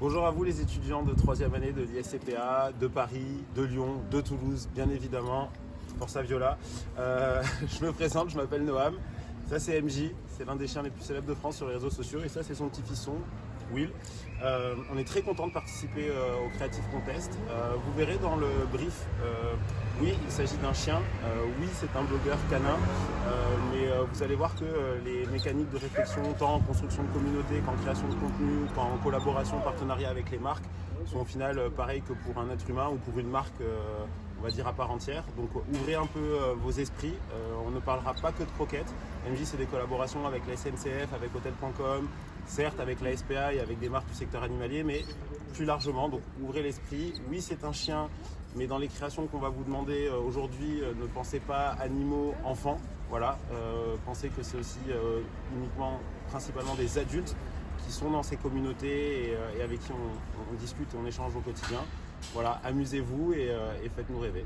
Bonjour à vous les étudiants de troisième année de l'ISCPA, de Paris, de Lyon, de Toulouse, bien évidemment, Forza Viola. Euh, je me présente, je m'appelle Noam. Ça c'est MJ, c'est l'un des chiens les plus célèbres de France sur les réseaux sociaux et ça c'est son petit fisson, Will. Euh, on est très content de participer euh, au Creative Contest. Euh, vous verrez dans le brief, oui il s'agit d'un chien, oui c'est un blogueur canin, mais vous allez voir que les mécaniques de réflexion, tant en construction de communauté qu'en création de contenu, qu'en collaboration, partenariat avec les marques, sont au final euh, pareils que pour un être humain ou pour une marque, euh, on va dire à part entière. Donc ouvrez un peu euh, vos esprits. Euh, on ne parlera pas que de croquettes. MJ c'est des collaborations avec la SNCF, avec Hotel.com, certes avec la SPA et avec des marques du secteur animalier, mais plus largement. Donc ouvrez l'esprit. Oui c'est un chien, mais dans les créations qu'on va vous demander euh, aujourd'hui, euh, ne pensez pas animaux, enfants. Voilà, euh, pensez que c'est aussi euh, uniquement, principalement des adultes sont dans ces communautés et, euh, avec qui on, discute et on échange au quotidien. Voilà, amusez-vous et, euh, et faites-nous rêver.